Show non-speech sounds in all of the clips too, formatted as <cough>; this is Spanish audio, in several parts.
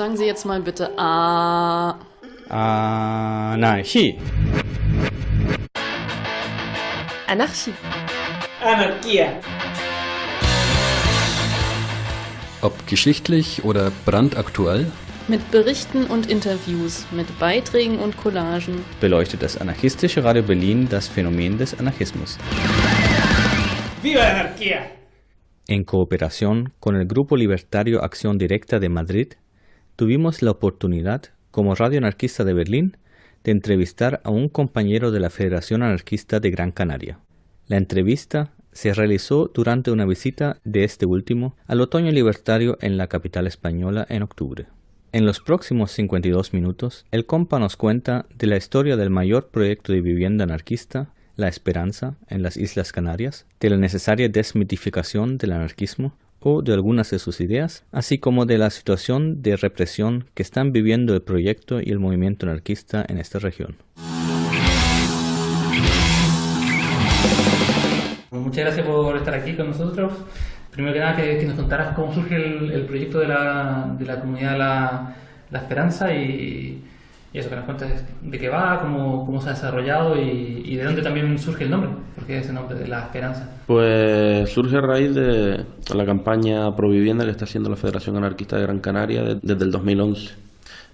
Sagen Sie jetzt mal bitte A. Anarchie. Anarchie. Anarchia. Ob geschichtlich oder brandaktuell, Mit Berichten und Interviews, mit Beiträgen und Collagen. beleuchtet das anarchistische Radio Berlin das Phänomen des Anarchismus. ¡Viva la anarquía! En cooperación con el Grupo Libertario Acción Directa de Madrid, tuvimos la oportunidad, como Radio Anarquista de Berlín, de entrevistar a un compañero de la Federación Anarquista de Gran Canaria. La entrevista se realizó durante una visita de este último al Otoño Libertario en la capital española en octubre. En los próximos 52 minutos, el compa nos cuenta de la historia del mayor proyecto de vivienda anarquista, La Esperanza, en las Islas Canarias, de la necesaria desmitificación del anarquismo o de algunas de sus ideas, así como de la situación de represión que están viviendo el proyecto y el movimiento anarquista en esta región. Pues muchas gracias por estar aquí con nosotros. Primero que nada, que, que nos contaras cómo surge el, el proyecto de la, de la comunidad La, La Esperanza y, y eso, que nos cuentes de qué va, cómo, cómo se ha desarrollado y, de dónde también surge el nombre, porque ese nombre de La Esperanza. Pues surge a raíz de la campaña pro vivienda que está haciendo la Federación Anarquista de Gran Canaria de- desde el 2011.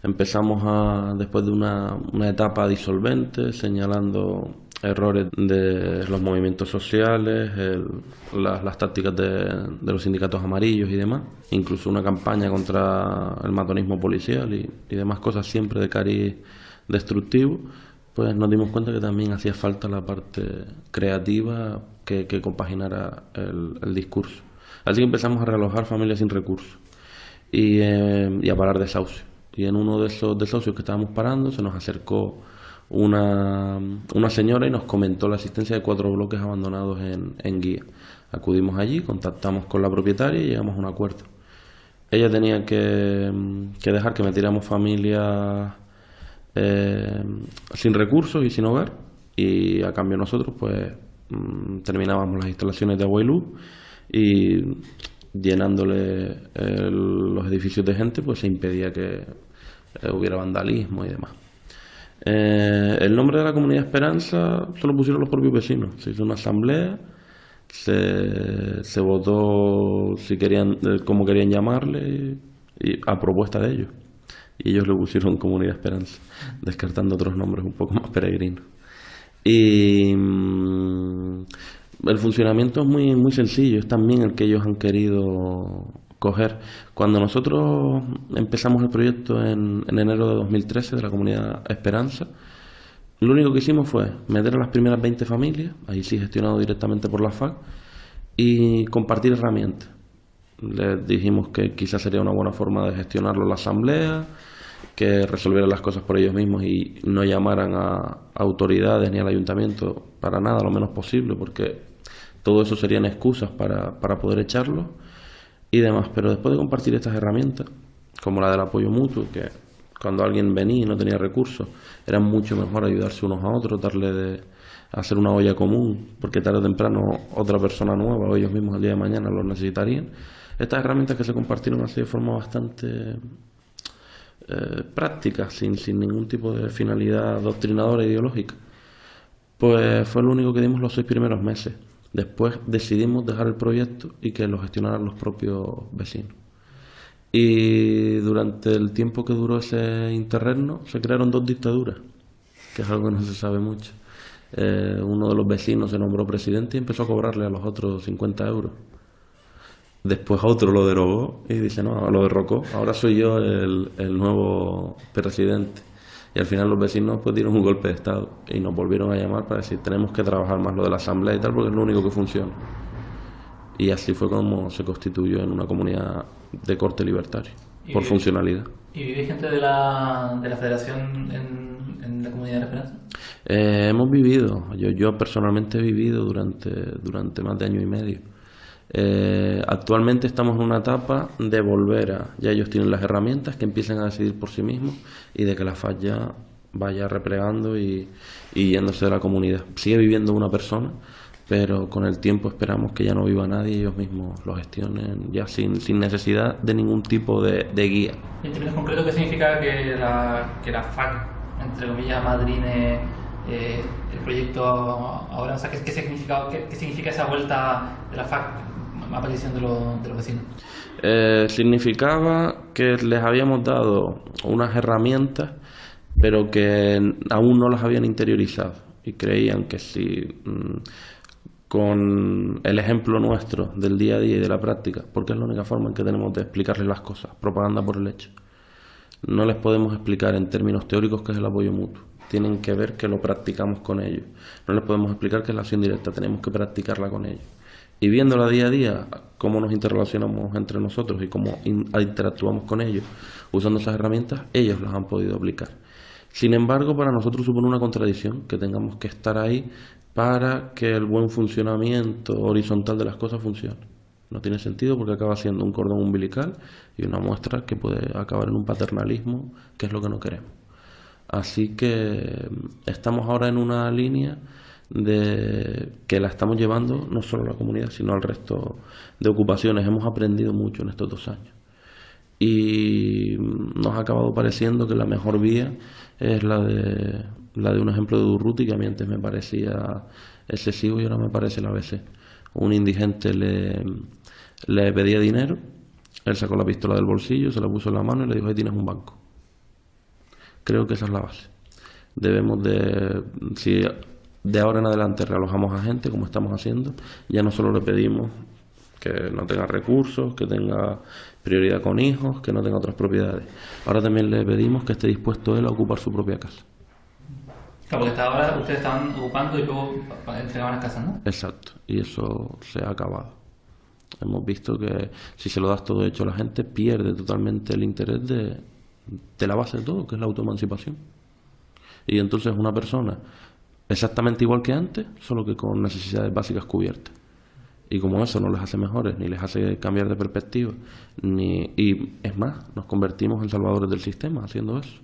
Empezamos a, después de una, una etapa disolvente, señalando errores de los movimientos sociales, el- las, tácticas de, los sindicatos amarillos y demás, incluso una campaña contra el matonismo policial y, y demás cosas siempre de cariz destructivo, pues nos dimos cuenta que también hacía falta la parte creativa que, que compaginara el, el discurso. Así que empezamos a realojar familias sin recursos y, eh, y a parar desahucios. Y en uno de esos desahucios que estábamos parando se nos acercó una, una señora y nos comentó la existencia de cuatro bloques abandonados en, en guía. Acudimos allí, contactamos con la propietaria y llegamos a un acuerdo. Ella tenía que, que dejar que metiéramos familias eh, sin recursos y sin hogar y a cambio nosotros pues mm, terminábamos las instalaciones de agua y luz y llenándole el- los edificios de gente pues se impedía que eh, hubiera vandalismo y demás. Eh, el nombre de la comunidad Esperanza se lo pusieron los propios vecinos. Se hizo una asamblea, se, se votó si querían, eh, cómo querían llamarle y, a propuesta de ellos. Y ellos le pusieron <laughs> Comunidad Esperanza, descartando otros nombres un poco más peregrinos. Y mm, el funcionamiento es muy, muy sencillo, es también el que ellos han querido coger. Cuando nosotros empezamos el proyecto en, en enero de 2013 de la comunidad Esperanza, lo único que hicimos fue meter a las primeras 20 familias, ahí sí gestionado directamente por la FAC, y compartir herramientas. Les dijimos que quizás sería una buena forma de gestionarlo la asamblea, que resolvieran las cosas por ellos mismos y no llamaran a autoridades ni al ayuntamiento para nada, lo menos posible, porque todo eso serían excusas para, para poder echarlo y demás. Pero después de compartir estas herramientas, como la del apoyo mutuo, que cuando alguien venía y no tenía recursos, era mucho mejor ayudarse unos a otros, darle de hacer una olla común, porque tarde o temprano otra persona nueva o ellos mismos el día de mañana lo necesitarían. Estas herramientas que se compartieron así de forma bastante eh, práctica, sin, sin ningún tipo de finalidad doctrinadora e ideológica. Pues fue lo único que dimos los seis primeros meses. Después decidimos dejar el proyecto y que lo gestionaran los propios vecinos. Y durante el tiempo que duró ese interregno se crearon dos dictaduras, que es algo que no se sabe mucho. Eh, uno de los vecinos se nombró presidente y empezó a cobrarle a los otros 50 euros. Después otro lo derogó y dice, no, lo derrocó, ahora soy yo el, el nuevo presidente. Y al final los vecinos pues dieron un golpe de Estado y nos volvieron a llamar para decir, tenemos que trabajar más lo de la asamblea y tal porque es lo único que funciona. Y así fue como se constituyó en una comunidad de corte libertario, por funcionalidad. ¿Y vive gente de la, de la federación en, en la comunidad de Esperanza? Eh, hemos vivido, yo, yo personalmente he vivido durante, durante más de año y medio. Eh, actualmente estamos en una etapa de volver a, ya ellos tienen las herramientas, que empiecen a decidir por sí mismos y de que la FAS ya vaya replegando y, y yéndose de la comunidad. Sigue viviendo una persona, pero con el tiempo esperamos que ya no viva nadie y ellos mismos lo gestionen ya sin, sin necesidad de ningún tipo de, de guía. En términos concretos, ¿qué significa que la, que la FAC, entre comillas, madrine eh, el proyecto ahora? O sea, ¿qué, qué significa, qué, qué significa esa vuelta de la FAC a de, los- de los vecinos? Eh, significaba que les habíamos dado unas herramientas, pero que aún no las habían interiorizado y creían que si mm, con el ejemplo nuestro del día a día y de la práctica, porque es la única forma en que tenemos de explicarles las cosas, propaganda por el hecho. No les podemos explicar en términos teóricos qué es el apoyo mutuo. Tienen que ver que lo practicamos con ellos. No les podemos explicar qué es la acción directa, tenemos que practicarla con ellos. Y viéndola día a día, cómo nos interrelacionamos entre nosotros y cómo in- interactuamos con ellos, usando esas herramientas, ellos las han podido aplicar. Sin embargo, para nosotros supone una contradicción que tengamos que estar ahí para que el buen funcionamiento horizontal de las cosas funcione. No tiene sentido porque acaba siendo un cordón umbilical y una muestra que puede acabar en un paternalismo, que es lo que no queremos. Así que mm, estamos ahora en una línea de que la estamos llevando no solo a la comunidad, sino al resto de ocupaciones. Hemos aprendido mucho en estos dos años. Y nos ha acabado pareciendo que la mejor vía es la de, la de un ejemplo de Durruti, que a mí antes me parecía excesivo y ahora me parece la ABC. Un indigente le, le pedía dinero, él sacó la pistola del bolsillo, se la puso en la mano y le dijo, ahí tienes un banco. Creo que esa es la base. Debemos de, si de ahora en adelante realojamos a gente, como estamos haciendo, ya no solo le pedimos que no tenga recursos, que tenga prioridad con hijos, que no tenga otras propiedades. Ahora también le pedimos que esté dispuesto él a ocupar su propia casa. Claro, porque hasta ahora ustedes estaban ocupando y luego entregaban las casas, ¿no? Exacto, y eso se ha acabado. Hemos visto que si se lo das todo hecho a la gente, pierde totalmente el interés de, de la base de todo, que es la autoemancipación. Y entonces una persona exactamente igual que antes, solo que con necesidades básicas cubiertas. Y como eso no les hace mejores, ni les hace cambiar de perspectiva, ni y es más, nos convertimos en salvadores del sistema haciendo eso.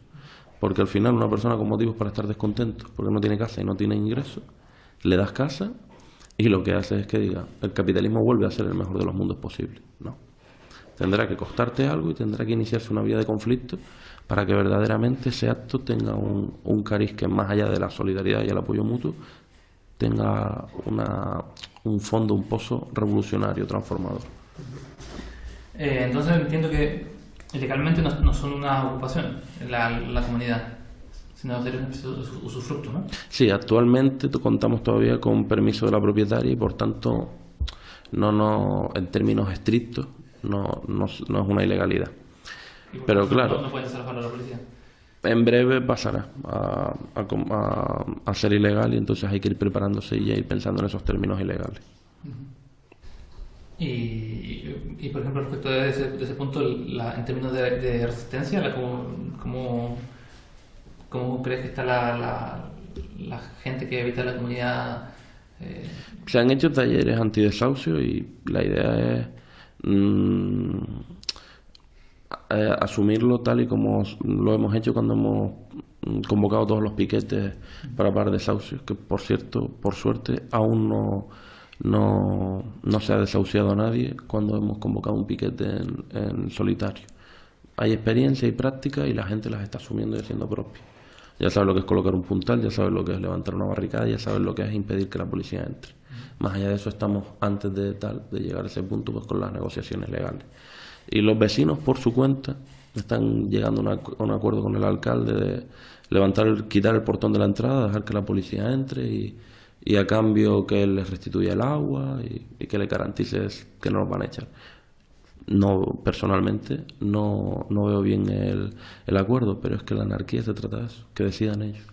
Porque al final una persona con motivos para estar descontento, porque no tiene casa y no tiene ingresos, le das casa y lo que hace es que diga, el capitalismo vuelve a ser el mejor de los mundos posible. No. Tendrá que costarte algo y tendrá que iniciarse una vía de conflicto para que verdaderamente ese acto tenga un, un cariz que más allá de la solidaridad y el apoyo mutuo, tenga una, un fondo, un pozo revolucionario, transformador. Eh, entonces entiendo que legalmente no, no son una ocupación la, la comunidad, sino usu- usufructo, ¿no? Sí, actualmente contamos todavía con permiso de la propietaria y por tanto, no, no, en términos estrictos, no, no, no es una ilegalidad. Pero claro. No, desalojar a la policía. En breve pasará a, a a- a ser ilegal y entonces hay que ir preparándose y ya ir pensando en esos términos ilegales. Y, y, y, por ejemplo, respecto de ese, de ese punto, la- en términos de, de resistencia, la, ¿cómo, cómo, cómo crees que está la, la, la gente que habita la comunidad? eh, Se han hecho talleres antidesahucio y la idea es mm, eh, asumirlo tal y como lo hemos hecho cuando hemos mm, convocado todos los piquetes para parar desahucios, que por cierto, por suerte, aún no, no, no se ha desahuciado a nadie cuando hemos convocado un piquete en, en solitario. Hay experiencia y práctica y la gente las está asumiendo y haciendo propias. Ya sabes lo que es colocar un puntal, ya sabes lo que es levantar una barricada, ya sabes lo que es impedir que la policía entre. Más allá de eso estamos antes de tal, de llegar a ese punto, pues con las negociaciones legales. Y los vecinos, por su cuenta, están llegando a un acuerdo con el alcalde de levantar, quitar el portón de la entrada, dejar que la policía entre y, a cambio que les restituya el agua y, que le garantice que no los van a echar. No, personalmente, no, no veo bien el, el acuerdo, pero es que la anarquía se trata de eso, que decidan ellos.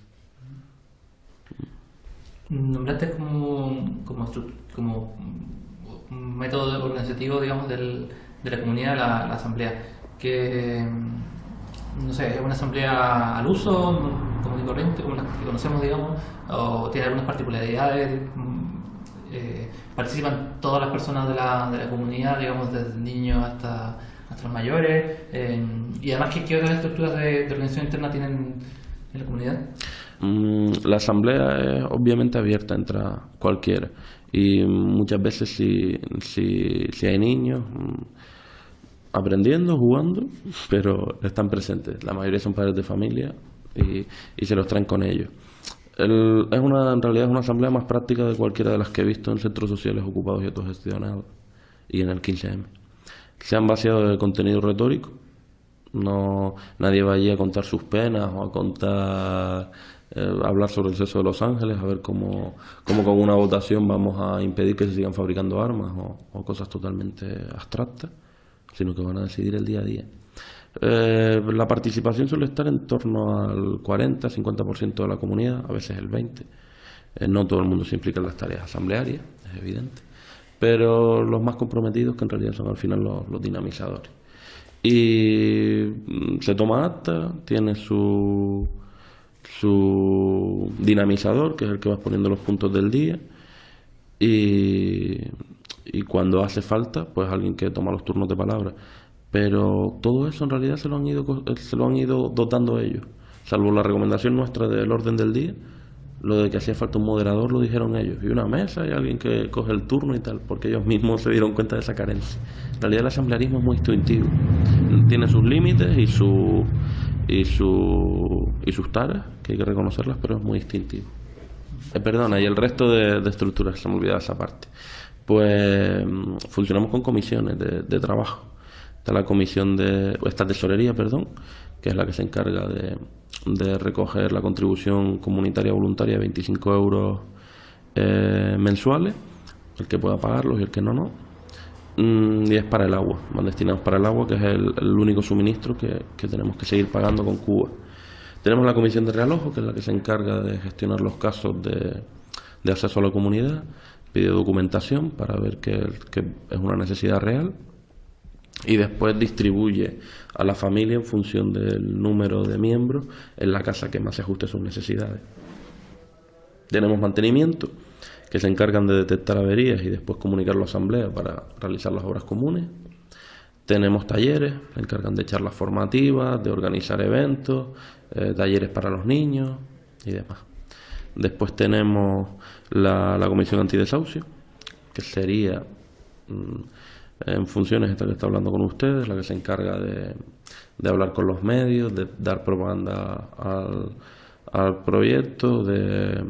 Nombraste como, como, como método organizativo, digamos, del, de la comunidad la, la asamblea. Que, mm, no sé, es una asamblea al uso, común y corriente, como las que conocemos, digamos, o tiene algunas particularidades. mm, eh, participan todas las personas de la, de la comunidad, digamos, desde niños hasta, hasta los mayores. eh, y además, ¿qué, qué otras estructuras de, de organización interna tienen en la comunidad? Mm, la asamblea es obviamente abierta, entra cualquiera. Y muchas veces si, si, si hay niños mm, aprendiendo, jugando, pero están presentes. La mayoría son padres de familia y, y se los traen con ellos. El- es una, en realidad es una asamblea más práctica de cualquiera de las que he visto en centros sociales ocupados y autogestionados y en el 15M. Se han vaciado de contenido retórico. No, nadie va allí a contar sus penas o a contar, eh, hablar sobre el sexo de Los Ángeles, a ver cómo, cómo con una votación vamos a impedir que se sigan fabricando armas o, cosas totalmente abstractas, sino que van a decidir el día a día. Eh, la participación suele estar en torno al 40-50% de la comunidad, a veces el 20%. Eh, no todo el mundo se implica en las tareas asamblearias, es evidente, pero los más comprometidos, que en realidad son al final los, los dinamizadores. Y mm, se toma acta, tiene su, su dinamizador, que es el que va poniendo los puntos del día, y, cuando hace falta, pues alguien que toma los turnos de palabra. Pero todo eso en realidad se lo han ido, eh, se lo han ido dotando ellos, salvo la recomendación nuestra del orden del día. Lo de que hacía falta un moderador lo dijeron ellos, y una mesa y alguien que coge el turno y tal, porque ellos mismos se dieron cuenta de esa carencia. En realidad el asamblearismo es muy intuitivo, tiene sus límites y, su, y, su, y sus taras, que hay que reconocerlas, pero es muy instintivo. Eh, perdona, y el resto de, estructuras, se me olvidaba esa parte. Pues mm, funcionamos con comisiones de, de trabajo. Está la comisión de. Esta tesorería, perdón, que es la que se encarga de, de recoger la contribución comunitaria voluntaria de 25 euros eh, mensuales, el que pueda pagarlos y el que no, no. Mm, y es para el agua, van destinados para el agua, que es el, único suministro que, que tenemos que seguir pagando con Cuba. Tenemos la comisión de realojo, que es la que se encarga de gestionar los casos de, de acceso a la comunidad, pide documentación para ver que, que es una necesidad real y después distribuye a la familia en función del número de miembros en la casa que más se ajuste a sus necesidades. Tenemos mantenimiento, que se encargan de detectar averías y después comunicarlo a asamblea para realizar las obras comunes. Tenemos talleres, se encargan de charlas formativas, de organizar eventos, eh, talleres para los niños y demás. Después tenemos la, la comisión antidesahucio, que sería mm, en funciones esta que está hablando con ustedes, la que se encarga de, de hablar con los medios, de dar propaganda al, al proyecto, de,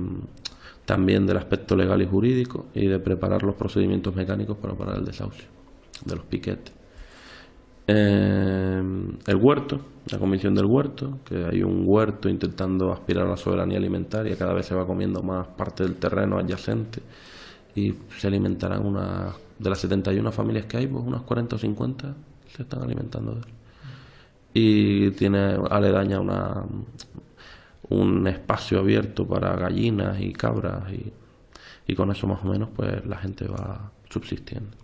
también del aspecto legal y jurídico y de preparar los procedimientos mecánicos para parar el desahucio de los piquetes. Eh, el huerto, la comisión del huerto, que hay un huerto intentando aspirar a la soberanía alimentaria, cada vez se va comiendo más parte del terreno adyacente y se alimentarán unas, de las 71 familias que hay, pues unas 40 o 50 se están alimentando de él. Y tiene aledaña una, un espacio abierto para gallinas y cabras y, y con eso más o menos pues la gente va subsistiendo.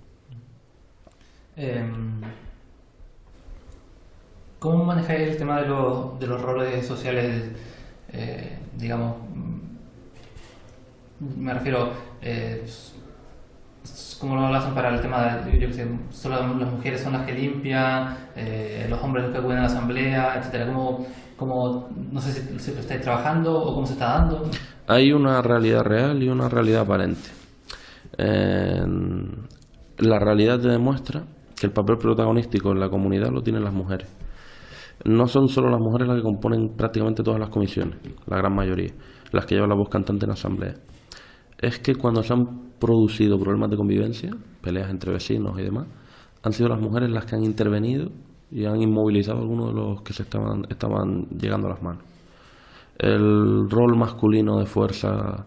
Em, ¿Cómo manejáis el tema de, los- de los roles sociales, eh, digamos, mm, me refiero, eh, ¿cómo lo hacen para el tema de, yo qué sé, solo las mujeres son las que limpian, eh, los hombres los que acuden a la asamblea, etcétera? ¿Cómo, cómo, no sé si, si lo estáis trabajando o cómo se está dando? Hay una realidad real y una realidad aparente. La realidad te demuestra que el papel protagonístico en la comunidad lo tienen las mujeres. No son solo las mujeres las que componen prácticamente todas las comisiones, la gran mayoría, las que llevan la voz cantante en la asamblea. Es que cuando se han producido problemas de convivencia, peleas entre vecinos y demás, han sido las mujeres las que han intervenido y han inmovilizado a algunos de los que se estaban, estaban llegando a las manos el rol masculino de fuerza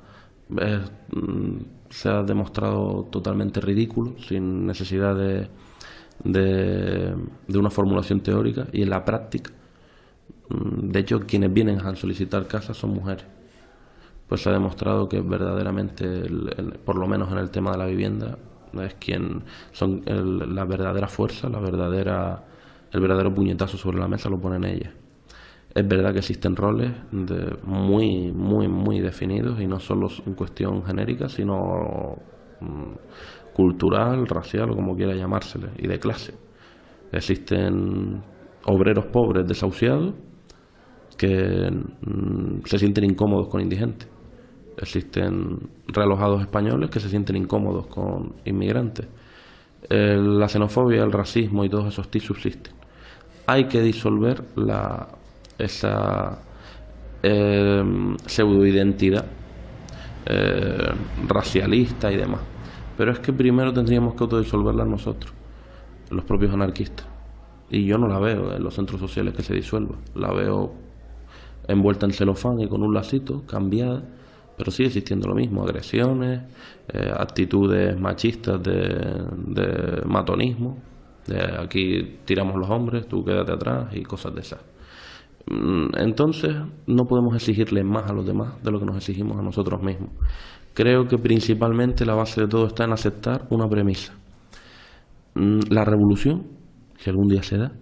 mm, se ha demostrado totalmente ridículo, sin necesidad de, de, de una formulación teórica y en la práctica, mm, de hecho, quienes vienen a solicitar casas son mujeres. Pues se ha demostrado que verdaderamente, por lo menos en el tema de la vivienda, es quien son el- la verdadera fuerza, la verdadera, el verdadero puñetazo sobre la mesa lo ponen ellas. Es verdad que existen roles muy, muy, muy definidos y no solo en cuestión genérica, sino mm, cultural, racial o como quiera llamársele, y de clase. Existen obreros pobres desahuciados que mm, se sienten incómodos con indigentes. Existen realojados españoles que se sienten incómodos con inmigrantes. la xenofobia, el racismo y todos esos tics subsisten. Hay que disolver la, esa eh, pseudoidentidad eh, racialista y demás. Pero es que primero tendríamos que autodisolverla nosotros, los propios anarquistas. Y yo no la veo en los centros sociales que se disuelva. La veo envuelta en celofán y con un lacito, cambiada, pero sigue existiendo lo mismo, agresiones, eh, actitudes machistas de, matonismo, de aquí tiramos los hombres, tú quédate atrás y cosas de esas. Mm, entonces no podemos exigirle más a los demás de lo que nos exigimos a nosotros mismos. Creo que principalmente la base de todo está en aceptar una premisa. Mm, la revolución, si algún día se da,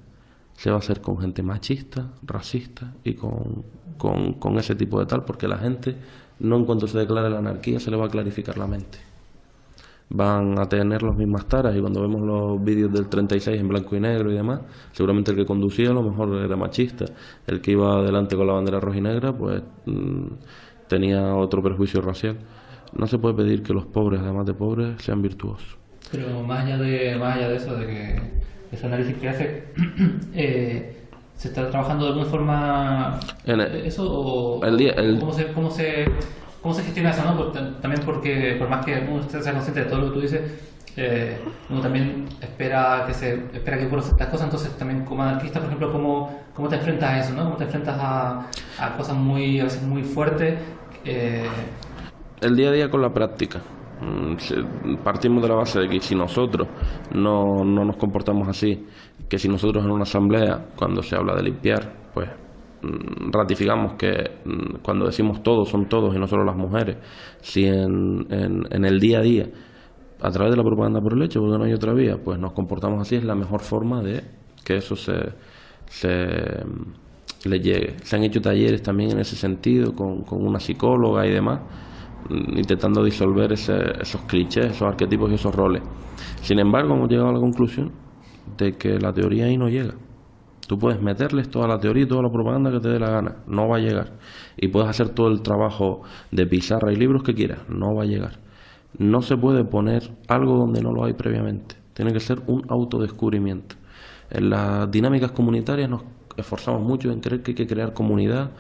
se va a hacer con gente machista, racista y con, con ese tipo de tal, porque la gente no en cuanto se declare la anarquía se le va a clarificar la mente van a tener las mismas taras y cuando vemos los vídeos del 36 en blanco y negro y demás, seguramente el que conducía a lo mejor era machista, el que iba adelante con la bandera roja y negra pues mm, tenía otro perjuicio racial. No se puede pedir que los pobres, además de pobres, sean virtuosos. Pero más allá de, más allá de eso, de que ese análisis que hace, <clears throat> eh, ¿se está trabajando de alguna forma en eso o, el día, ¿cómo se, cómo se ¿Cómo se gestiona eso? No? también porque, por más que uno esté consciente de todo lo que tú dices, eh, uno también espera que se espera que ocurran ciertas cosas, entonces también como anarquista, por ejemplo, ¿cómo, cómo te enfrentas a eso? ¿no? ¿Cómo te enfrentas a, a cosas muy, a veces muy fuertes? Eh... El día a día con la práctica. Mm, partimos de la base de que si nosotros no, no nos comportamos así, que si nosotros en una asamblea, cuando se habla de limpiar, pues Mm, ratificamos que mm, cuando decimos todos son todos y no solo las mujeres, si en, en, el día a día, a través de la propaganda por el hecho, porque no hay otra vía, pues nos comportamos así, es la mejor forma de que eso se, se mm, le llegue. Se han hecho talleres también en ese sentido con, con una psicóloga y demás, intentando disolver esos clichés, esos arquetipos y esos roles. Sin embargo, hemos llegado a la conclusión de que la teoría ahí no llega. Tú puedes meterles toda la teoría y toda la propaganda que te dé la gana, no va a llegar. Y puedes hacer todo el trabajo de pizarra y libros que quieras, no va a llegar. No se puede poner algo donde no lo hay previamente. Tiene que ser un autodescubrimiento. En las dinámicas comunitarias nos esforzamos mucho en creer que hay que crear comunidad,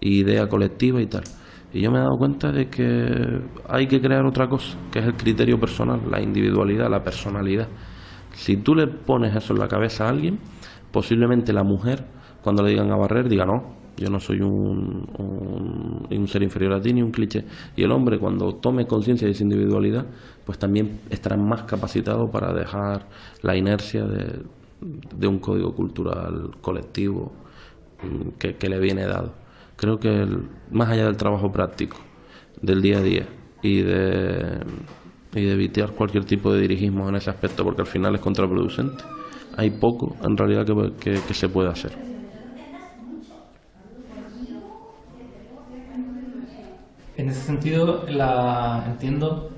idea colectiva y tal. Y yo me he dado cuenta de que hay que crear otra cosa, que es el criterio personal, la individualidad, la personalidad. Si tú le pones eso en la cabeza a alguien, posiblemente la mujer, cuando le digan a barrer, diga no, yo no soy un, ser inferior a ti ni un cliché. Y el hombre, cuando tome conciencia de su individualidad, pues también estará más capacitado para dejar la inercia de, un código cultural colectivo mm, que, que, le viene dado. Creo que más allá del trabajo práctico, del día a día y de, y de evitar cualquier tipo de dirigismo en ese aspecto, porque al final es contraproducente hay poco en realidad que, se puede hacer. En ese sentido, la, entiendo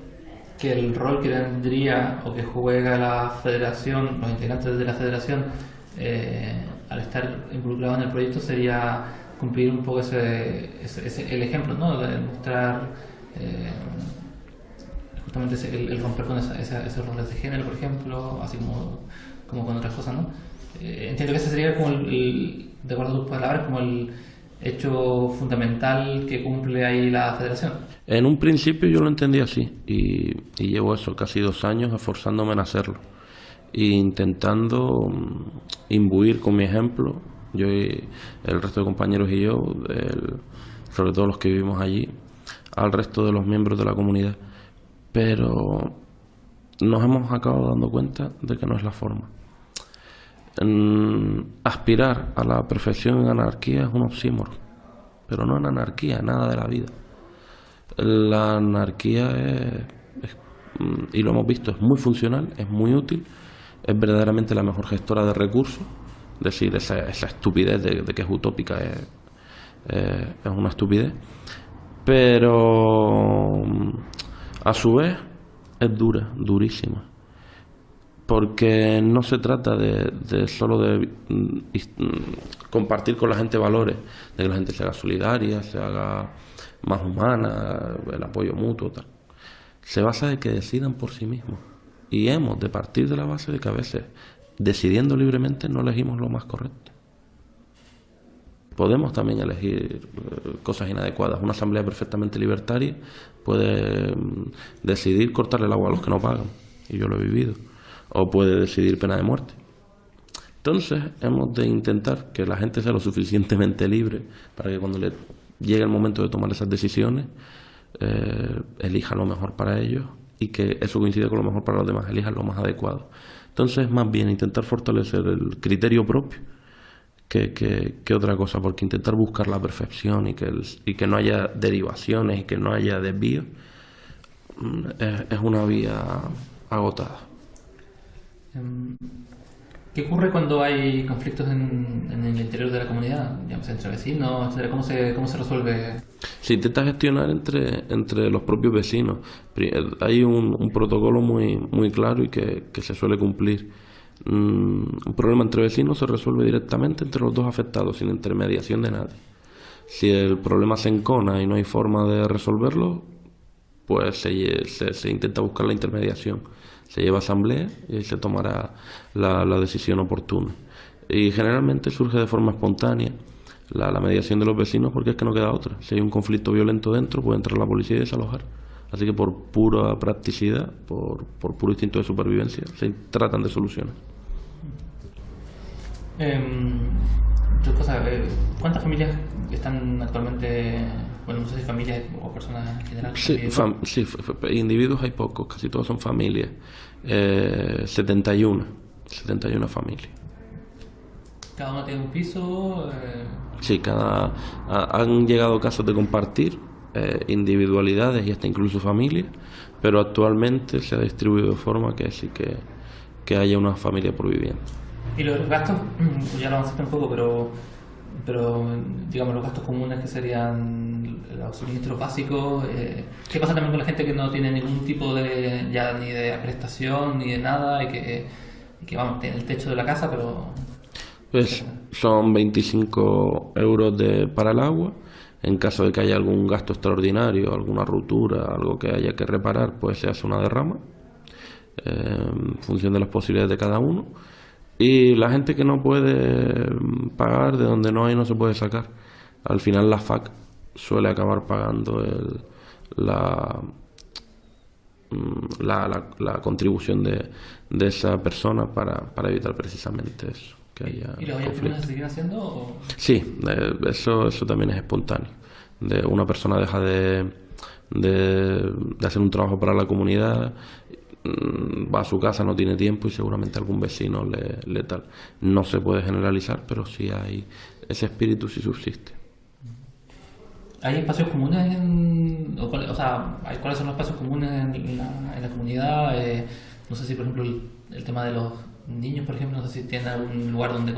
que el rol que tendría o que juega la federación, los integrantes de la federación, eh, al estar involucrados en el proyecto sería cumplir un poco ese, el ejemplo, ¿no? De mostrar eh, justamente el, romper con esos roles de género, por ejemplo, así como como con otras cosas, ¿no? Eh, entiendo que ese sería como el, de acuerdo a tus palabras, como el hecho fundamental que cumple ahí la federación. En un principio yo lo entendí así y, llevo eso, casi dos años esforzándome en hacerlo e intentando mm, imbuir con mi ejemplo, yo y el resto de compañeros y yo, sobre todo los que vivimos allí, al resto de los miembros de la comunidad. Pero nos hemos acabado dando cuenta de que no es la forma. Aspirar a la perfección en anarquía es un oxímoron, pero no en anarquía, nada de la vida. La anarquía es, y lo hemos visto, es muy funcional, es muy útil, es verdaderamente la mejor gestora de recursos, es decir, esa, estupidez de, que es utópica es, es una estupidez, pero a su vez es dura, durísima porque no se trata de, solo de mm, mm, compartir con la gente valores, de que la gente se haga solidaria, se haga más humana, el apoyo mutuo, tal. Se basa en que decidan por sí mismos. Y hemos de partir de la base de que a veces, decidiendo libremente, no elegimos lo más correcto. Podemos también elegir eh, cosas inadecuadas. Una asamblea perfectamente libertaria puede mm, decidir cortarle el agua a los que no pagan, y yo lo he vivido, o puede decidir pena de muerte. Entonces hemos de intentar que la gente sea lo suficientemente libre para que cuando le llegue el momento de tomar esas decisiones, eh, elija lo mejor para ellos y que eso coincida con lo mejor para los demás, elija lo más adecuado. Entonces, más bien intentar fortalecer el criterio propio que, otra cosa, porque intentar buscar la perfección y que, y que no haya derivaciones y que no haya desvíos mm, es, una vía agotada. Em, ¿Qué ocurre cuando hay conflictos en, el interior de la comunidad, entre vecinos, ¿Cómo se, cómo se resuelve? Se intenta gestionar entre, entre los propios vecinos. Hay un, un protocolo muy, muy claro y que, que se suele cumplir un problema entre vecinos se resuelve directamente entre los dos afectados, sin intermediación de nadie. Si el problema se encona y no hay forma de resolverlo, pues se, se, intenta buscar la intermediación. Se lleva a asamblea y se tomará la, decisión oportuna. Y generalmente surge de forma espontánea la, mediación de los vecinos porque es que no queda otra. Si hay un conflicto violento dentro, puede entrar la policía y desalojar. Así que por pura practicidad, por, por puro instinto de supervivencia, se tratan de soluciones. Eh, eh, ¿Cuántas familias están actualmente, bueno, no sé si familias o personas en general? Sí, sí individuos hay pocos, casi todos son familias. Eh, 71, 71 familias. ¿Cada uno tiene un piso? Eh... Sí, cada, han llegado casos de compartir eh, individualidades y hasta incluso familias, pero actualmente se ha distribuido de forma que sí que, que haya una familia por vivienda. Y los gastos, <clears throat> ya lo avanzaste un poco, pero, pero digamos los gastos comunes que serían los suministros básicos, eh, ¿qué pasa también con la gente que no tiene ningún tipo de, ya ni de prestación ni de nada y que, que vamos, tiene el techo de la casa, pero... Pues son 25 euros de, para el agua. En caso de que haya algún gasto extraordinario, alguna ruptura, algo que haya que reparar, pues se hace una derrama eh, en función de las posibilidades de cada uno. Y la gente que no puede pagar, de donde no hay, no se puede sacar. Al final la FAC suele acabar pagando la, mm, la, la, contribución de, de, esa persona para, para evitar precisamente eso. Que haya ¿Y lo se siguen haciendo? Sí, eso, eso también es espontáneo. De una persona deja de, de, de hacer un trabajo para la comunidad Mm, va a su casa, no tiene tiempo y seguramente algún vecino le, le tal. No se puede generalizar, pero sí hay ese espíritu sí subsiste. ¿Hay espacios comunes en, o, sea, cuáles son los espacios comunes en, la, comunidad? Eh, no sé si, por ejemplo, el, tema de los niños, por ejemplo, no sé si tienen algún lugar donde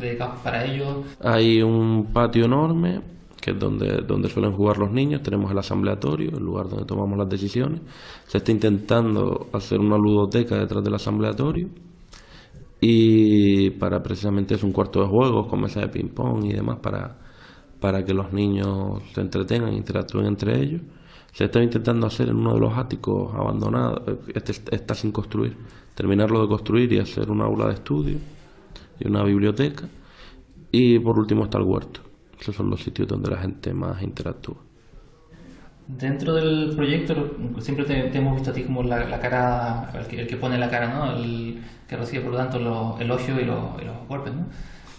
dedicado para ellos. Hay un patio enorme que es donde, donde suelen jugar los niños, tenemos el asambleatorio, el lugar donde tomamos las decisiones. Se está intentando hacer una ludoteca detrás del asambleatorio y para precisamente es un cuarto de juegos con mesa de ping-pong y demás para, para que los niños se entretengan, interactúen entre ellos. Se está intentando hacer en uno de los áticos abandonados, este está sin construir, terminarlo de construir y hacer una aula de estudio y una biblioteca. Y por último está el huerto esos son los sitios donde la gente más interactúa. Dentro del proyecto siempre te, hemos visto a ti como la, cara, el que, pone la cara, ¿no? El que recibe por lo tanto el elogio y, los golpes, ¿no?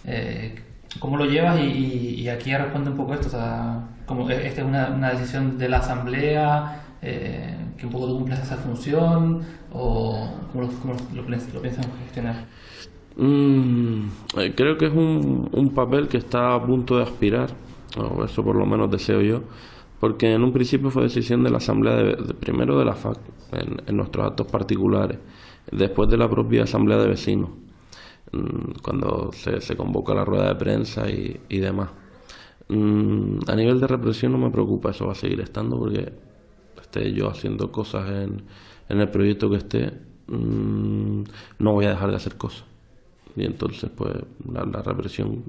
Eh, ¿Cómo lo llevas? Y, aquí responde un poco esto, o sea, como e, esta es una, decisión de la asamblea, eh, que un poco tú cumples esa función, o cómo lo, lo piensan gestionar. Mm, creo que es un, un, papel que está a punto de aspirar, o eso por lo menos deseo yo, porque en un principio fue decisión de la Asamblea, de, primero de la FAC, en, nuestros actos particulares, después de la propia Asamblea de Vecinos, mm, cuando se, convoca la rueda de prensa y, y demás. Mm, a nivel de represión no me preocupa, eso va a seguir estando porque esté yo haciendo cosas en, en el proyecto que esté, mm, no voy a dejar de hacer cosas. Y entonces, pues, la, la represión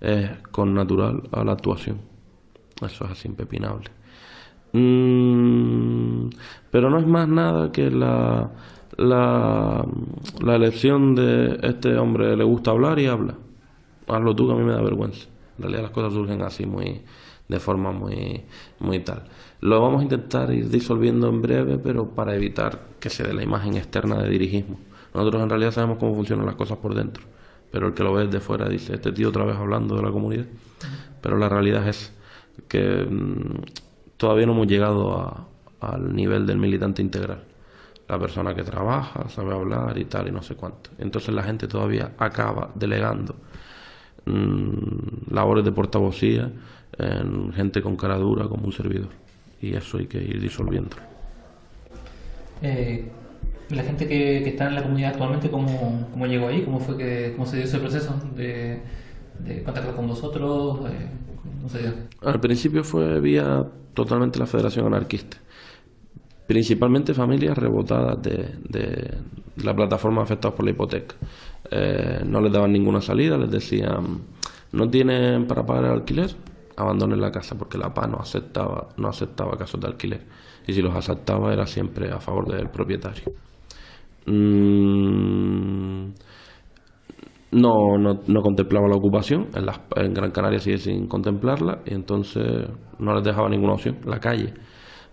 es con natural a la actuación. Eso es así impepinable. Mm, pero no es más nada que la, la, la elección de este hombre le gusta hablar y habla. Hazlo tú que a mí me da vergüenza. En realidad las cosas surgen así muy de forma muy muy tal. Lo vamos a intentar ir disolviendo en breve, pero para evitar que se dé la imagen externa de dirigismo. Nosotros en realidad sabemos cómo funcionan las cosas por dentro, pero el que lo ve desde fuera dice, este tío otra vez hablando de la comunidad. Pero la realidad es que mm, todavía no hemos llegado a- al nivel del militante integral. La persona que trabaja, sabe hablar y tal, y no sé cuánto. Entonces la gente todavía acaba delegando mm, labores de portavocía en gente con cara dura como un servidor. Y eso hay que ir disolviendo. Eh, la gente que, que está en la comunidad actualmente, ¿cómo, cómo llegó ahí? ¿Cómo fue que cómo se dio ese proceso de, de contactar con vosotros? Eh. Al principio fue vía totalmente la Federación Anarquista. Principalmente familias rebotadas de, de la plataforma afectadas por la hipoteca. Eh, no les daban ninguna salida, les decían, no tienen para pagar el alquiler, abandonen la casa porque la PA no aceptaba, no aceptaba casos de alquiler. Y si los aceptaba era siempre a favor del propietario. Mm, no, no, no contemplaba la ocupación, en, las, en Gran Canaria sigue sin contemplarla, y entonces no les dejaba ninguna opción, la calle.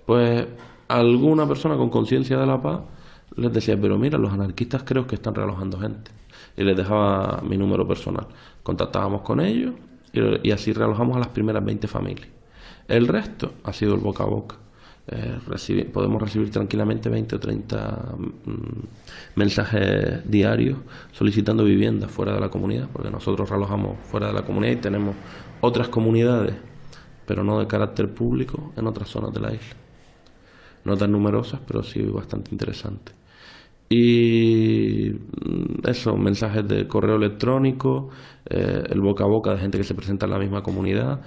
Pues alguna persona con conciencia de la paz les decía, pero mira, los anarquistas creo que están realojando gente. Y les dejaba mi número personal. Contactábamos con ellos y, así realojamos a las primeras 20 familias. El resto ha sido el boca a boca. Eh, podemos recibir tranquilamente 20 o 30 mm, mensajes diarios solicitando viviendas fuera de la comunidad, porque nosotros relojamos fuera de la comunidad y tenemos otras comunidades, pero no de carácter público, en otras zonas de la isla. No tan numerosas, pero sí bastante interesantes. Y mm, eso, mensajes de correo electrónico, eh, el boca a boca de gente que se presenta en la misma comunidad,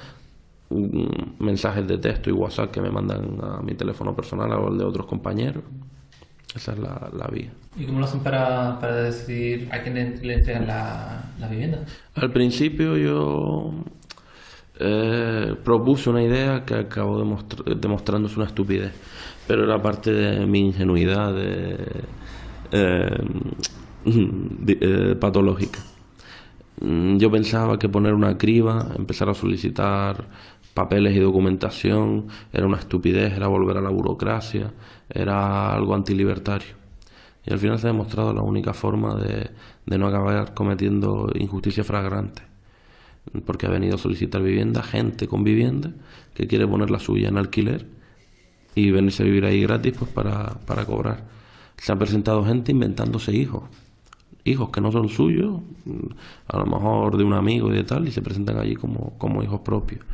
mensajes de texto y WhatsApp que me mandan a mi teléfono personal o el de otros compañeros. Esa es la, la vía. ¿Y cómo lo hacen para, para decidir a quién le, le entregan la, la vivienda? Al principio yo eh, propuse una idea que acabó demostra- demostrándose una estupidez, pero era parte de mi ingenuidad de, eh, eh, patológica. Mm, Yo pensaba que poner una criba, empezar a solicitar papeles y documentación, era una estupidez, era volver a la burocracia, era algo antilibertario. Y al final se ha demostrado la única forma de, no acabar cometiendo injusticia fragrante. Porque ha venido a solicitar vivienda gente con vivienda que quiere poner la suya en alquiler y venirse a vivir ahí gratis pues para cobrar. Se ha presentado gente inventándose hijos. Hijos que no son suyos, a lo mejor de un amigo y de tal, y se presentan allí como, como hijos propios.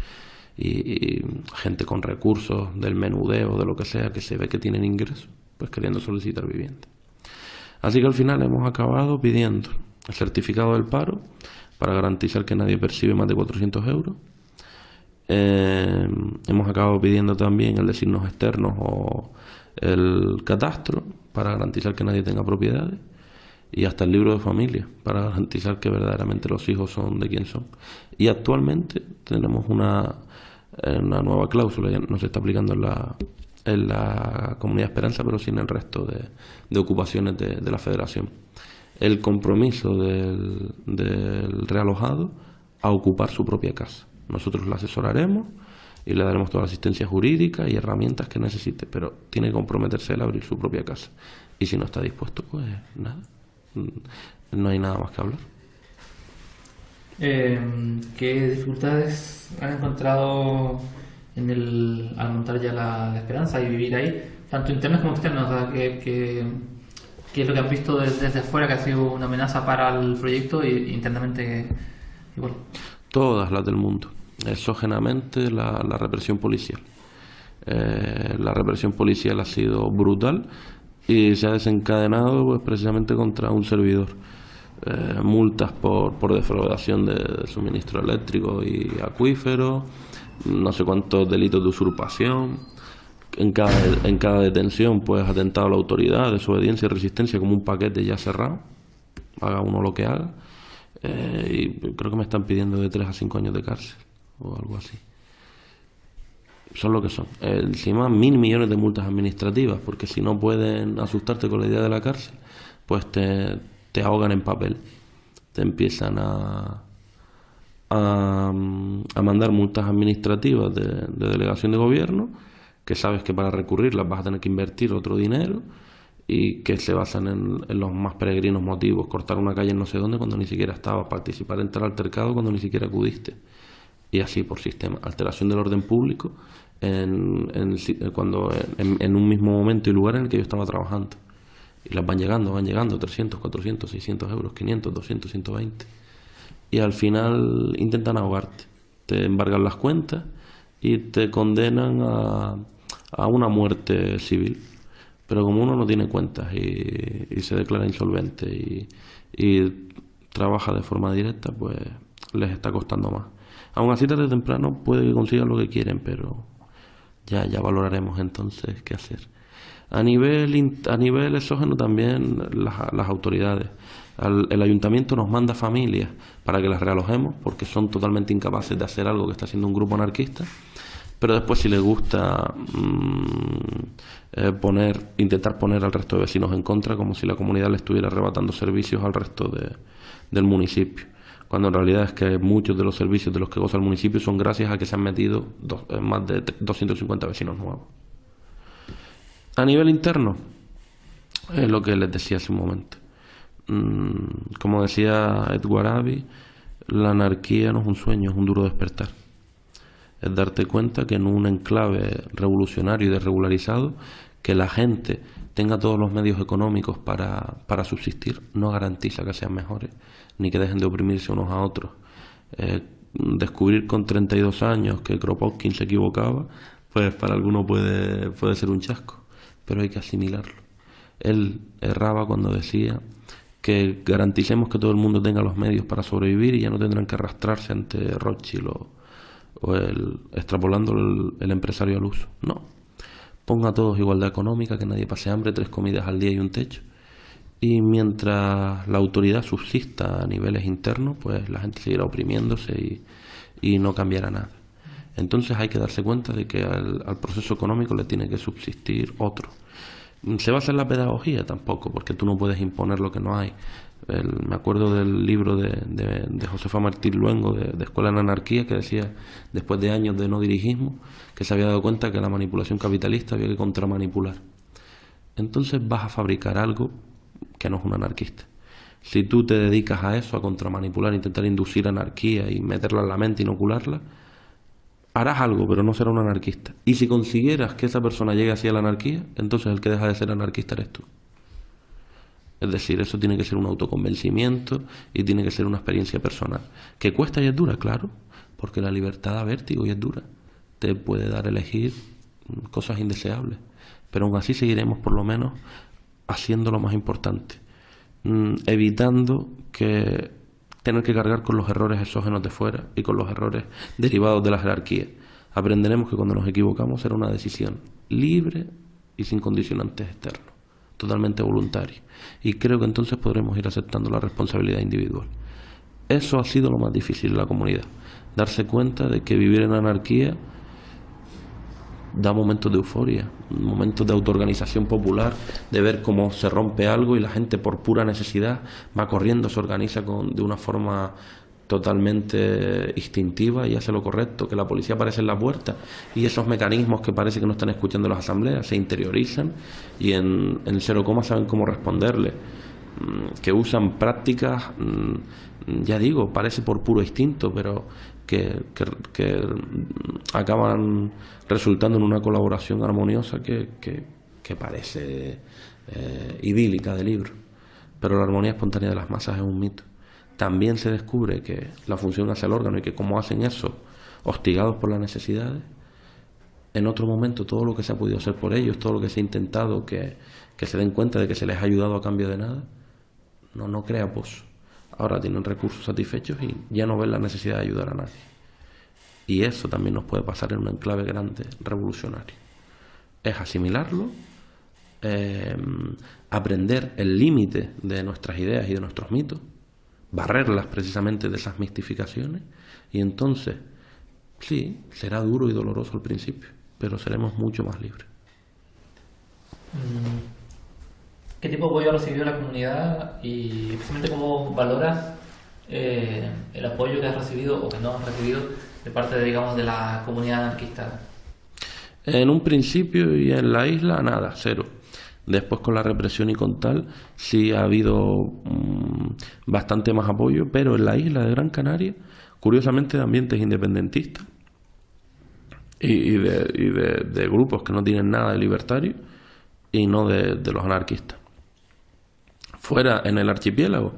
Y, gente con recursos del menudeo, de lo que sea, que se ve que tienen ingresos, pues queriendo solicitar vivienda. Así que al final hemos acabado pidiendo el certificado del paro para garantizar que nadie percibe más de 400 euros. Eh, hemos acabado pidiendo también el de signos externos o el catastro para garantizar que nadie tenga propiedades y hasta el libro de familia para garantizar que verdaderamente los hijos son de quien son. Y actualmente tenemos una, eh, una nueva cláusula, ya no se está aplicando en la, en la Comunidad Esperanza, pero sí en el resto de, de ocupaciones de, de la Federación. El compromiso del, del realojado a ocupar su propia casa. Nosotros le asesoraremos y le daremos toda la asistencia jurídica y herramientas que necesite, pero tiene que comprometerse a abrir su propia casa. Y si no está dispuesto, pues nada, no hay nada más que hablar. Eh, ¿Qué dificultades han encontrado en el, al montar ya la, la esperanza y vivir ahí, tanto internas como externas? O sea, ¿qué, qué- qué es lo que han visto desde, desde afuera que ha sido una amenaza para el proyecto y internamente igual? Todas las del mundo. Exógenamente la, represión policial. Eh, la represión policial ha sido brutal y se ha desencadenado pues, precisamente contra un servidor. Eh, multas por, por defraudación de, de suministro eléctrico y acuífero, no sé cuántos delitos de usurpación. en cada, en cada detención, pues atentado a la autoridad, desobediencia y resistencia como un paquete ya cerrado, haga uno lo que haga, eh, y creo que me están pidiendo de 3 a 5 años de cárcel o algo así. Son lo que son. encima mil millones de multas administrativas, porque si no pueden asustarte con la idea de la cárcel, pues te, te ahogan en papel. Te empiezan a, a, mandar multas administrativas de, de delegación de gobierno, que sabes que para recurrirlas vas a tener que invertir otro dinero y que se basan en, los más peregrinos motivos, cortar una calle en no sé dónde cuando ni siquiera estabas, participar en tal altercado cuando ni siquiera acudiste, y así por sistema. Alteración del orden público en, cuando, en, un mismo momento y lugar en el que yo estaba trabajando. Y las van llegando, van llegando, 300, 400, 600 euros, 500, 200, 120. Y al final intentan ahogarte, te embargan las cuentas y te condenan a, a una muerte civil pero como uno no tiene cuentas y, se declara insolvente y, trabaja de forma directa, pues les está costando más. Aún así, tarde o temprano puede que consigan lo que quieren, pero ya, ya valoraremos entonces qué hacer. A nivel, a nivel exógeno también las, las autoridades. el ayuntamiento nos manda familias para que las realojemos porque son totalmente incapaces de hacer algo que está haciendo un grupo anarquista pero después si les gusta mm, eh, poner, intentar poner al resto de vecinos en contra, como si la comunidad le estuviera arrebatando servicios al resto de, del municipio, cuando en realidad es que muchos de los servicios de los que goza el municipio son gracias a que se han metido eh, más de 250 vecinos nuevos. A nivel interno, es lo que les decía hace un momento. Mm, como decía Edward Abbey, la anarquía no es un sueño, es un duro despertar es darte cuenta que en un enclave revolucionario y desregularizado, que la gente tenga todos los medios económicos para, para subsistir, no garantiza que sean mejores, ni que dejen de oprimirse unos a otros. Eh, descubrir con 32 años que Kropotkin se equivocaba, pues para algunos puede, puede ser un chasco, pero hay que asimilarlo. Él erraba cuando decía que garanticemos que todo el mundo tenga los medios para sobrevivir y ya no tendrán que arrastrarse ante Rothschild o, o el extrapolando el, empresario al uso. No. Ponga a todos igualdad económica, que nadie pase hambre, tres comidas al día y un techo. Y mientras la autoridad subsista a niveles internos, pues la gente seguirá oprimiéndose y, y no cambiará nada. Entonces hay que darse cuenta de que al, proceso económico le tiene que subsistir otro. ¿Se va a hacer la pedagogía? Tampoco, porque tú no puedes imponer lo que no hay me acuerdo del libro de, de, Josefa Martín Luengo, de, Escuela en Anarquía, que decía, después de años de no dirigismo, que se había dado cuenta que la manipulación capitalista había que contramanipular. Entonces vas a fabricar algo que no es un anarquista. Si tú te dedicas a eso, a contramanipular, intentar inducir anarquía y meterla en la mente, inocularla, harás algo, pero no será un anarquista. Y si consiguieras que esa persona llegue así a la anarquía, entonces el que deja de ser anarquista eres tú. Es decir, eso tiene que ser un autoconvencimiento y tiene que ser una experiencia personal. ¿Que cuesta y es dura? Claro, porque la libertad da vértigo y es dura. Te puede dar a elegir cosas indeseables, pero aún así seguiremos por lo menos haciendo lo más importante, mm, evitando que tener que cargar con los errores exógenos de fuera y con los errores derivados de la jerarquía. Aprenderemos que cuando nos equivocamos será una decisión libre y sin condicionantes externos totalmente voluntario. Y creo que entonces podremos ir aceptando la responsabilidad individual. Eso ha sido lo más difícil en la comunidad. Darse cuenta de que vivir en anarquía da momentos de euforia, momentos de autoorganización popular, de ver cómo se rompe algo y la gente por pura necesidad va corriendo, se organiza con, de una forma totalmente instintiva y hace lo correcto, que la policía aparece en la puerta y esos mecanismos que parece que no están escuchando las asambleas se interiorizan y en, en cero coma saben cómo responderle, mm, que usan prácticas, mm, ya digo, parece por puro instinto, pero que, que, acaban resultando en una colaboración armoniosa que, que parece eh, idílica de libro. Pero la armonía espontánea de las masas es un mito también se descubre que la función hace el órgano y que como hacen eso, hostigados por las necesidades, en otro momento todo lo que se ha podido hacer por ellos, todo lo que se ha intentado, que, se den cuenta de que se les ha ayudado a cambio de nada, no, no crea pozo. Ahora tienen recursos satisfechos y ya no ven la necesidad de ayudar a nadie. Y eso también nos puede pasar en un enclave grande, revolucionario. es asimilarlo, eh, aprender el límite de nuestras ideas y de nuestros mitos, barrerlas precisamente de esas mistificaciones, y entonces, sí, será duro y doloroso al principio, pero seremos mucho más libres. ¿Qué tipo de apoyo ha recibido la comunidad y precisamente cómo valoras eh, el apoyo que has recibido o que no has recibido de parte, de, digamos, de la comunidad anarquista? En un principio y en la isla, nada, cero. Después con la represión y con tal, sí ha habido mm, bastante más apoyo, pero en la isla de Gran Canaria, curiosamente de ambientes independentistas y, de, grupos que no tienen nada de libertario y no de, los anarquistas. Fuera en el archipiélago,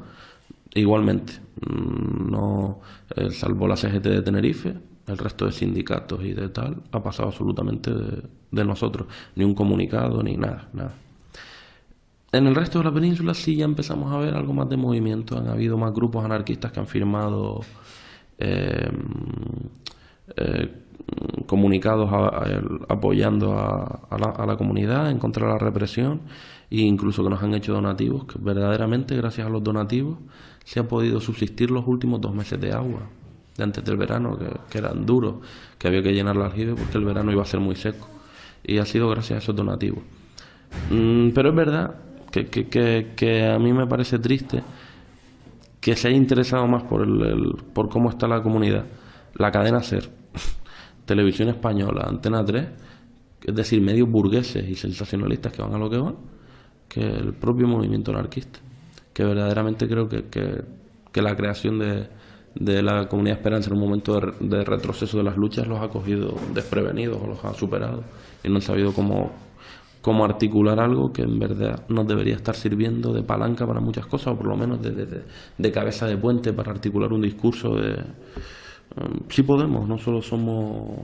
igualmente, mm, no eh, salvo la CGT de Tenerife, el resto de sindicatos y de tal, ha pasado absolutamente de, nosotros, ni un comunicado, ni nada, nada. En el resto de la península sí ya empezamos a ver algo más de movimiento, han habido más grupos anarquistas que han firmado eh, eh, comunicados apoyando a, la, a, la, comunidad en contra de la represión e incluso que nos han hecho donativos, que verdaderamente gracias a los donativos se ha podido subsistir los últimos dos meses de agua de antes del verano, que, eran duros, que había que llenar la aljibe porque el verano iba a ser muy seco. Y ha sido gracias a esos donativos. Mm, pero es verdad que, que, que, a mí me parece triste que se haya interesado más por, el, por cómo está la comunidad. La cadena SER, <laughs> Televisión Española, Antena 3, es decir, medios burgueses y sensacionalistas que van a lo que van, que el propio movimiento anarquista. Que verdaderamente creo que, que la creación de, de la comunidad Esperanza en un momento de, retroceso de las luchas los ha cogido desprevenidos o los ha superado y no han sabido cómo, cómo articular algo que en verdad nos debería estar sirviendo de palanca para muchas cosas o por lo menos de, de, cabeza de puente para articular un discurso de... Um, sí podemos, no solo somos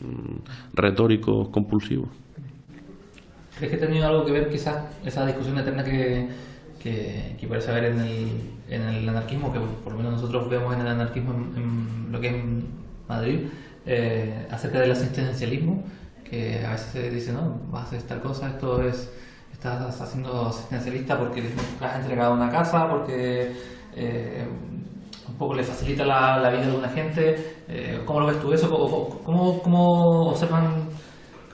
mm, retóricos compulsivos. ¿Crees que ha tenido algo que ver quizás esa discusión eterna que que, parece haber en el, en el anarquismo, que por lo menos nosotros vemos en el anarquismo en, lo que es Madrid, eh, acerca del asistencialismo, que a veces se dice, no, vas a hacer tal cosa, esto es, estás haciendo asistencialista porque has entregado una casa, porque eh, un poco le facilita la, la, vida de alguna gente. Eh, ¿Cómo lo ves tú eso? ¿Cómo, cómo observan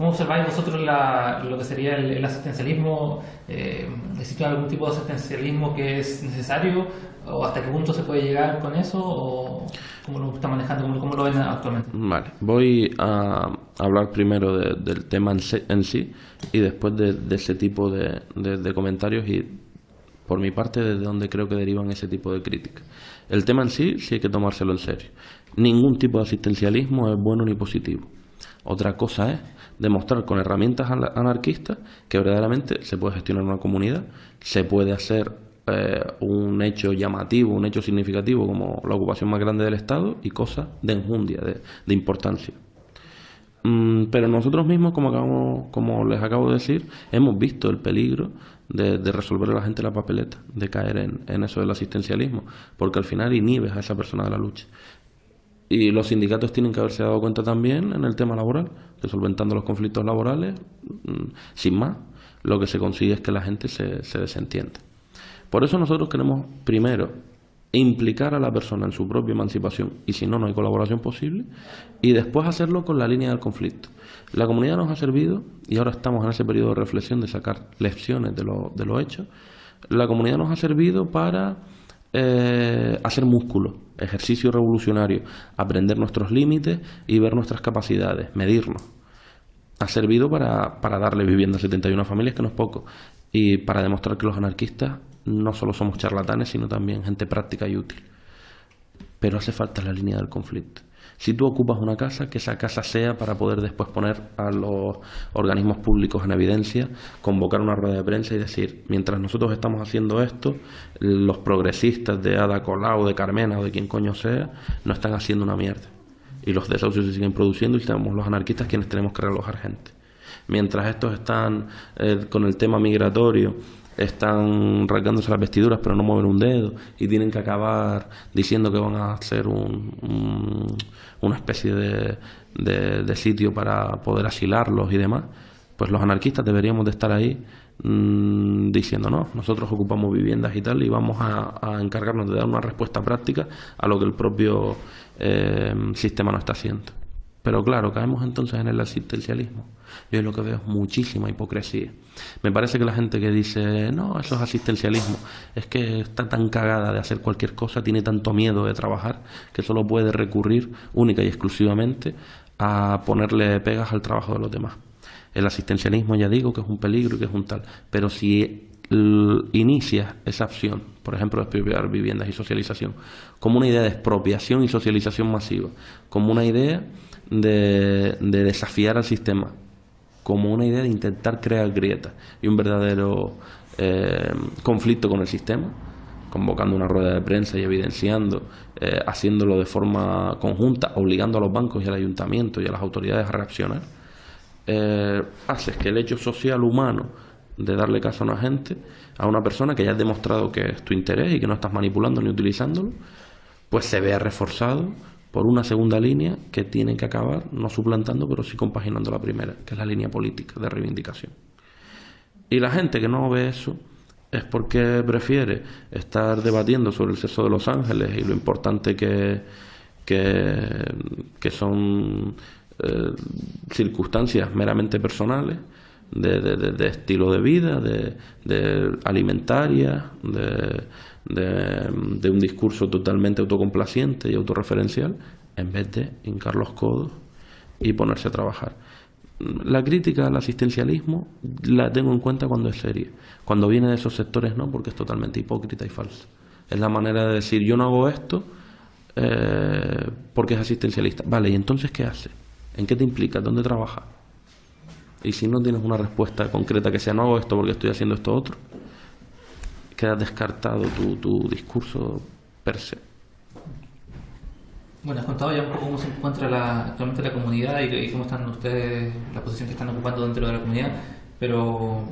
¿Cómo observáis vosotros lo que sería el, asistencialismo? Eh, ¿Existe algún tipo de asistencialismo que es necesario? ¿O hasta qué punto se puede llegar con eso? ¿O cómo lo está manejando? ¿Cómo, lo ven actualmente? Vale, voy a hablar primero del tema en sí y después de, ese tipo de, comentarios y por mi parte desde donde creo que derivan ese tipo de críticas. El tema en sí sí hay que tomárselo en serio. Ningún tipo de asistencialismo es bueno ni positivo. Otra cosa es demostrar con herramientas anarquistas que verdaderamente se puede gestionar una comunidad, se puede hacer eh, un hecho llamativo, un hecho significativo como la ocupación más grande del Estado y cosas de enjundia, de, importancia. Mm, pero nosotros mismos, como, como les acabo de decir, hemos visto el peligro de, resolver a la gente la papeleta, de caer en, en, eso del asistencialismo, porque al final inhibes a esa persona de la lucha. Y los sindicatos tienen que haberse dado cuenta también en el tema laboral, de solventando los conflictos laborales, mm, sin más, lo que se consigue es que la gente se, se desentienda. Por eso nosotros queremos, primero, implicar a la persona en su propia emancipación, y si no, no hay colaboración posible, y después hacerlo con la línea del conflicto. La comunidad nos ha servido, y ahora estamos en ese periodo de reflexión de sacar lecciones de lo, de lo hecho, la comunidad nos ha servido para eh, hacer músculo, ejercicio revolucionario, aprender nuestros límites y ver nuestras capacidades, medirnos. Ha servido para, para darle vivienda a 71 familias, que no es poco, y para demostrar que los anarquistas no solo somos charlatanes, sino también gente práctica y útil. Pero hace falta la línea del conflicto. Si tú ocupas una casa, que esa casa sea para poder después poner a los organismos públicos en evidencia, convocar una rueda de prensa y decir, mientras nosotros estamos haciendo esto, los progresistas de Ada Colau, de Carmena o de quien coño sea, no están haciendo una mierda. Y los desahucios se siguen produciendo y somos los anarquistas quienes tenemos que relojar gente. Mientras estos están eh, con el tema migratorio, están rasgándose las vestiduras pero no mueven un dedo y tienen que acabar diciendo que van a hacer un, una especie de, de, sitio para poder asilarlos y demás, pues los anarquistas deberíamos de estar ahí mm, diciendo, no, nosotros ocupamos viviendas y tal y vamos a, encargarnos de dar una respuesta práctica a lo que el propio eh, sistema no está haciendo. Pero claro, caemos entonces en el asistencialismo. Yo lo que veo es muchísima hipocresía. Me parece que la gente que dice, no, eso es asistencialismo, es que está tan cagada de hacer cualquier cosa, tiene tanto miedo de trabajar, que solo puede recurrir única y exclusivamente a ponerle pegas al trabajo de los demás. El asistencialismo ya digo que es un peligro y que es un tal, pero si inicia esa opción, por ejemplo, expropiar viviendas y socialización, como una idea de expropiación y socialización masiva, como una idea de, desafiar al sistema, como una idea de intentar crear grietas y un verdadero eh, conflicto con el sistema, convocando una rueda de prensa y evidenciando, eh, haciéndolo de forma conjunta, obligando a los bancos y al ayuntamiento y a las autoridades a reaccionar, eh, haces que el hecho social humano de darle caso a una gente, a una persona que ya has demostrado que es tu interés y que no estás manipulando ni utilizándolo, pues se vea reforzado por una segunda línea que tiene que acabar no suplantando, pero sí compaginando la primera, que es la línea política de reivindicación. Y la gente que no ve eso es porque prefiere estar debatiendo sobre el sexo de los ángeles y lo importante que, que, son eh, circunstancias meramente personales, de, de, estilo de vida, de, de alimentaria, de, de, un discurso totalmente autocomplaciente y autorreferencial, en vez de hincar los codos y ponerse a trabajar. La crítica al asistencialismo la tengo en cuenta cuando es seria. Cuando viene de esos sectores no, porque es totalmente hipócrita y falsa. Es la manera de decir, yo no hago esto eh, porque es asistencialista. Vale, ¿y entonces qué hace? ¿En qué te implica? ¿Dónde trabaja? Y si no tienes una respuesta concreta que sea, no hago esto porque estoy haciendo esto otro, queda descartado tu, tu discurso per se. Bueno, has contado ya un poco cómo se encuentra la, actualmente la comunidad y, cómo están ustedes, la posición que están ocupando dentro de la comunidad, pero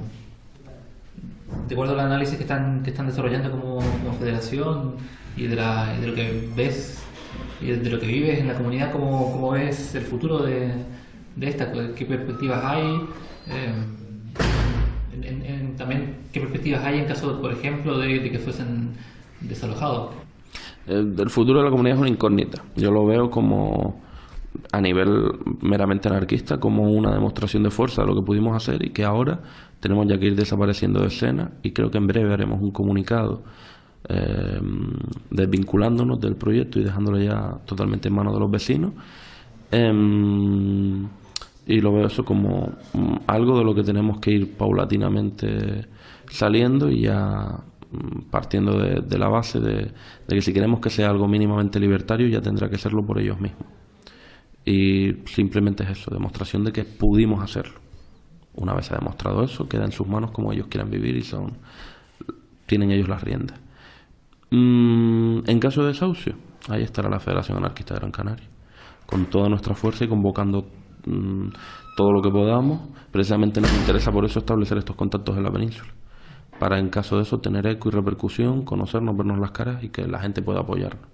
de acuerdo al análisis que están, que están desarrollando como, federación y de, la, de, lo que ves y de lo que vives en la comunidad, ¿cómo, cómo ves el futuro de, de esta? ¿Qué perspectivas hay? Eh, también qué perspectivas hay en caso, por ejemplo, de, que fuesen desalojados. El, futuro de la comunidad es una incógnita. Yo lo veo como a nivel meramente anarquista como una demostración de fuerza de lo que pudimos hacer y que ahora tenemos ya que ir desapareciendo de escena y creo que en breve haremos un comunicado eh, desvinculándonos del proyecto y dejándolo ya totalmente en manos de los vecinos. Em, y lo veo eso como mm, algo de lo que tenemos que ir paulatinamente saliendo y ya mm, partiendo de, la base de, que si queremos que sea algo mínimamente libertario ya tendrá que serlo por ellos mismos. Y simplemente es eso, demostración de que pudimos hacerlo. Una vez ha demostrado eso, queda en sus manos como ellos quieran vivir y son tienen ellos las riendas. Mm, en caso de desahucio, ahí estará la Federación Anarquista de Gran Canaria, con toda nuestra fuerza y convocando Mm, todo lo que podamos. Precisamente nos interesa por eso establecer estos contactos en la península, para en caso de eso tener eco y repercusión, conocernos, vernos las caras y que la gente pueda apoyarnos,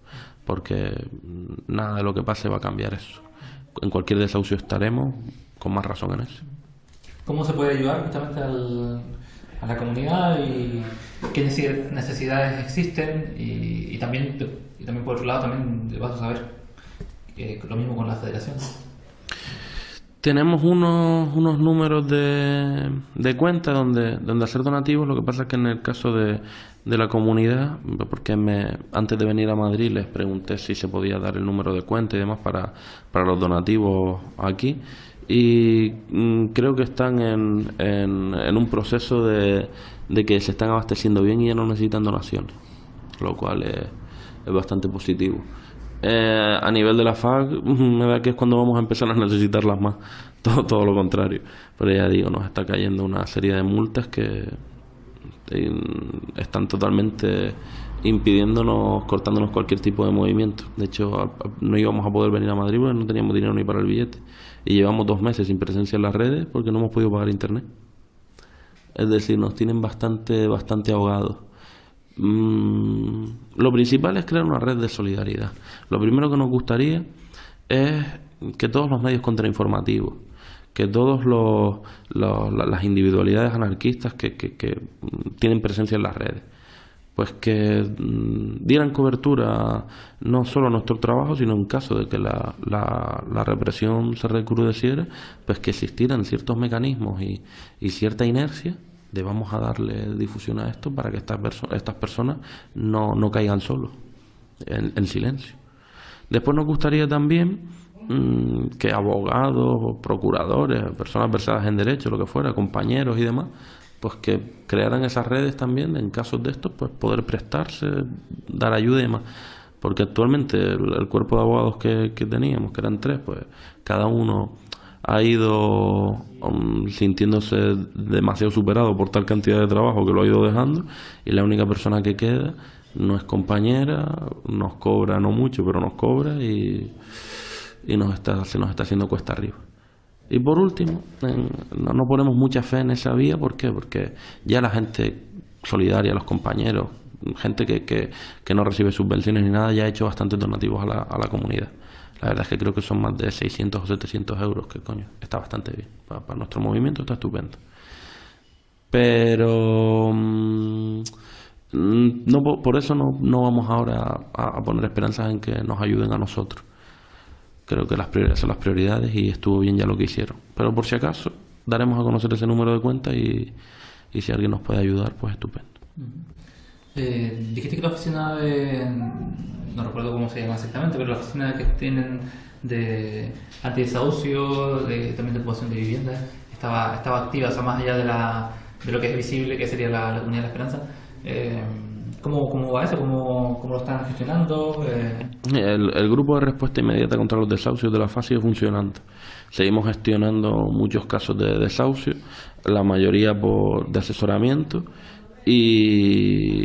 porque mm, nada de lo que pase va a cambiar eso. En cualquier desahucio estaremos, con más razón en eso. ¿Cómo se puede ayudar justamente a la comunidad y qué necesidades existen? Y, también, y también por otro lado, también vas a saber eh, lo mismo con la federación. Tenemos unos, unos números de, de cuenta donde, donde hacer donativos. Lo que pasa es que en el caso de, de la comunidad, porque me, antes de venir a Madrid les pregunté si se podía dar el número de cuenta y demás para, para los donativos aquí. Y mm, creo que están en, en, un proceso de, de, que se están abasteciendo bien y ya no necesitan donaciones, lo cual es, es bastante positivo. Eh, a nivel de la FAC, <laughs> me da que es cuando vamos a empezar a necesitarlas más. <laughs> Todo, todo lo contrario. Pero ya digo, nos está cayendo una serie de multas que eh, están totalmente impidiéndonos, cortándonos cualquier tipo de movimiento. De hecho, no íbamos a poder venir a Madrid porque no teníamos dinero ni para el billete. Y llevamos dos meses sin presencia en las redes porque no hemos podido pagar internet. Es decir, nos tienen bastante, bastante ahogados. Mm, lo principal es crear una red de solidaridad. Lo primero que nos gustaría es que todos los medios contrainformativos, que todos los, las individualidades anarquistas que, que, tienen presencia en las redes pues que mm, dieran cobertura no solo a nuestro trabajo, sino en caso de que la, la, represión se recrudeciera, pues que existieran ciertos mecanismos y, y cierta inercia debamos a darle difusión a esto para que estas, estas personas no, no caigan solos, en, silencio. Después nos gustaría también mm, que abogados, procuradores, personas versadas en derecho, lo que fuera, compañeros y demás, pues que crearan esas redes también en casos de estos, pues poder prestarse, dar ayuda y demás. Porque actualmente el, cuerpo de abogados que teníamos, que eran tres, pues cada uno ha ido um, sintiéndose demasiado superado por tal cantidad de trabajo que lo ha ido dejando y la única persona que queda no es compañera, nos cobra no mucho, pero nos cobra y, y nos está, se nos está haciendo cuesta arriba. Y por último, no, no ponemos mucha fe en esa vía, ¿por qué? Porque ya la gente solidaria, los compañeros, gente que, que, que no recibe subvenciones ni nada, ya ha hecho bastantes donativos a la, a la comunidad. La verdad es que creo que son más de 600 o 700 euros, que coño, está bastante bien. Para, nuestro movimiento está estupendo. Pero mm, no, por eso no, no vamos ahora a, poner esperanzas en que nos ayuden a nosotros. Creo que las prioridades son las prioridades y estuvo bien ya lo que hicieron. Pero por si acaso, daremos a conocer ese número de cuenta y, y si alguien nos puede ayudar, pues estupendo. Eh, dijiste que la oficina de. No recuerdo cómo se llama exactamente, pero la oficina que tienen de antidesahucio, de, también de ocupación de vivienda, estaba, estaba activa, o sea, más allá de, la, de lo que es visible, que sería la, Comunidad de la Esperanza. Eh, ¿Cómo, ¿Cómo, va eso? ¿Cómo, cómo lo están gestionando? Eh... El, el, grupo de respuesta inmediata contra los desahucios de la FASI sigue funcionando. Seguimos gestionando muchos casos de desahucio, la mayoría por, de asesoramiento y,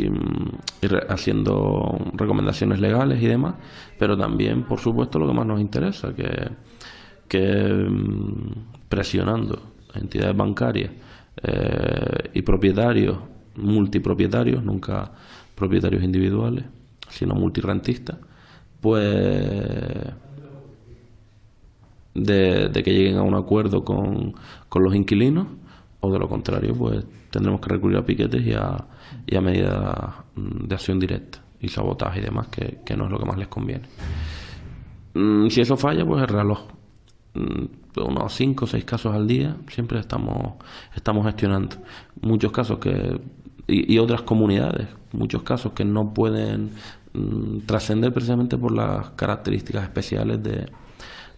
haciendo recomendaciones legales y demás, pero también, por supuesto, lo que más nos interesa, que, que mm, presionando entidades bancarias eh, y propietarios, multipropietarios, nunca propietarios individuales, sino multirentistas, pues de, de, que lleguen a un acuerdo con, con los inquilinos o de lo contrario, pues tendremos que recurrir a piquetes y a, y a medidas mm, de acción directa y sabotaje y demás, que, no es lo que más les conviene. Mm, si eso falla, pues el reloj. Mm, unos 5 o 6 casos al día siempre estamos, estamos gestionando. Muchos casos que. Y, otras comunidades, muchos casos que no pueden trascender precisamente por las características especiales de,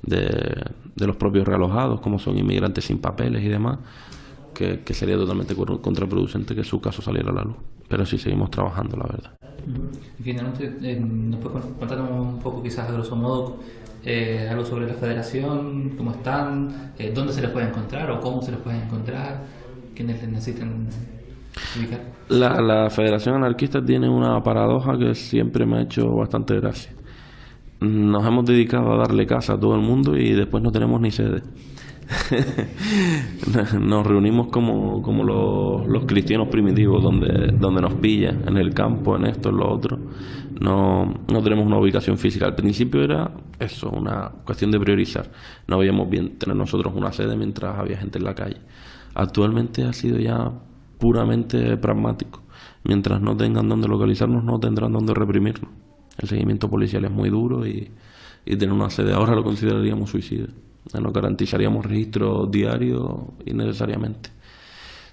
de, de los propios realojados, como son inmigrantes sin papeles y demás que, sería totalmente contraproducente que su caso saliera a la luz. Pero sí seguimos trabajando, la verdad. Y finalmente, eh, ¿nos puedes contar un poco, quizás a grosso modo, eh, algo sobre la federación, cómo están, eh, dónde se les puede encontrar o cómo se les puede encontrar, quiénes les necesitan ubicar? La, la Federación Anarquista tiene una paradoja que siempre me ha hecho bastante gracia. Nos hemos dedicado a darle casa a todo el mundo y después no tenemos ni sede. <laughs> nos reunimos como, como los, los, cristianos primitivos, donde, donde nos pilla, en el campo, en esto, en lo otro. No, no tenemos una ubicación física. Al principio era eso, una cuestión de priorizar. No veíamos bien tener nosotros una sede mientras había gente en la calle. Actualmente ha sido ya puramente pragmático. Mientras no tengan donde localizarnos, no tendrán donde reprimirnos. El seguimiento policial es muy duro y, y tener una sede ahora lo consideraríamos suicidio. No garantizaríamos registro diario innecesariamente.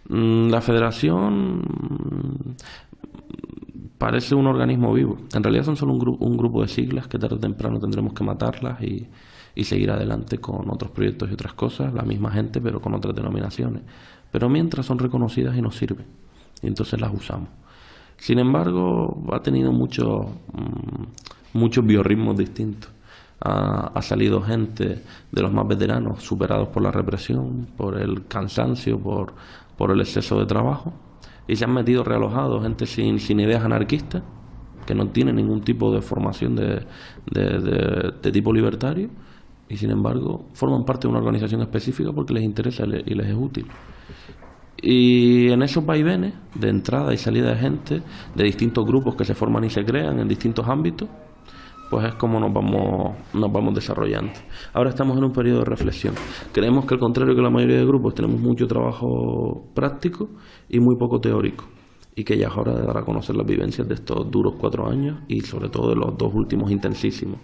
Mm, la federación mm, parece un organismo vivo. En realidad son solo un, un grupo de siglas que tarde o temprano tendremos que matarlas y, y, seguir adelante con otros proyectos y otras cosas, la misma gente pero con otras denominaciones. Pero mientras son reconocidas y nos sirven, y entonces las usamos. Sin embargo, ha tenido muchos, mm, muchos biorritmos distintos ha, salido gente de los más veteranos superados por la represión, por el cansancio, por, por el exceso de trabajo, y se han metido realojados gente sin, sin ideas anarquistas, que no tiene ningún tipo de formación de, de, tipo libertario, y sin embargo forman parte de una organización específica porque les interesa y les es útil. Y en esos vaivenes de entrada y salida de gente, de distintos grupos que se forman y se crean en distintos ámbitos, pues es como nos vamos, nos vamos desarrollando. Ahora estamos en un periodo de reflexión. Creemos que al contrario que la mayoría de grupos tenemos mucho trabajo práctico y muy poco teórico y que ya es hora de dar a conocer las vivencias de estos duros cuatro años y sobre todo de los dos últimos intensísimos.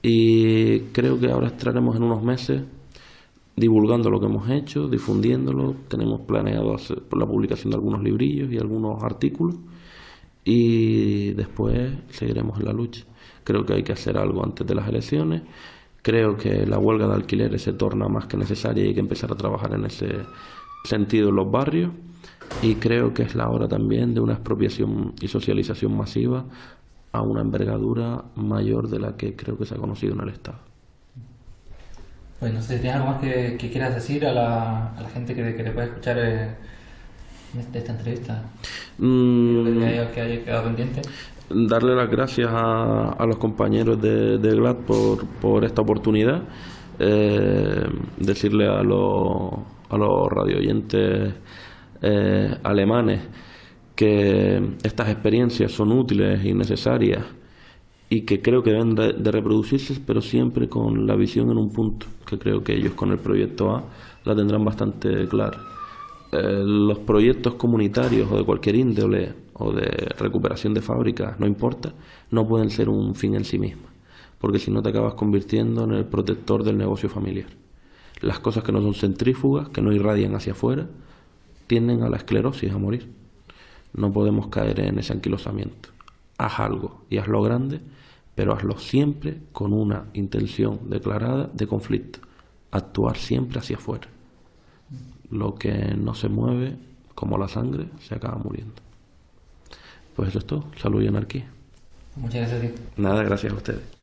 Y creo que ahora estaremos en unos meses divulgando lo que hemos hecho, difundiéndolo. Tenemos planeado hacer la publicación de algunos librillos y algunos artículos y después seguiremos en la lucha. Creo que hay que hacer algo antes de las elecciones. Creo que la huelga de alquileres se torna más que necesaria y hay que empezar a trabajar en ese sentido en los barrios. Y creo que es la hora también de una expropiación y socialización masiva a una envergadura mayor de la que creo que se ha conocido en el Estado. Pues no sé si tienes algo más que, quieras decir a la, a la gente que, que te puede escuchar eh, de esta entrevista. Mm, que, haya, que haya quedado pendiente. Darle las gracias a, a los compañeros de, de GLAD por, por esta oportunidad. Eh, decirle a los, a los radioyentes eh, alemanes que estas experiencias son útiles y necesarias y que creo que deben de, reproducirse, pero siempre con la visión en un punto, que creo que ellos con el proyecto A la tendrán bastante clara. Eh, los proyectos comunitarios o de cualquier índole o de recuperación de fábricas, no importa, no pueden ser un fin en sí misma, porque si no te acabas convirtiendo en el protector del negocio familiar. Las cosas que no son centrífugas, que no irradian hacia afuera, tienden a la esclerosis, a morir. No podemos caer en ese anquilosamiento. Haz algo y hazlo grande, pero hazlo siempre con una intención declarada de conflicto. Actuar siempre hacia afuera. Lo que no se mueve, como la sangre, se acaba muriendo. Pues eso es todo. Salud y anarquía. Muchas gracias a ti. Nada, gracias a ustedes.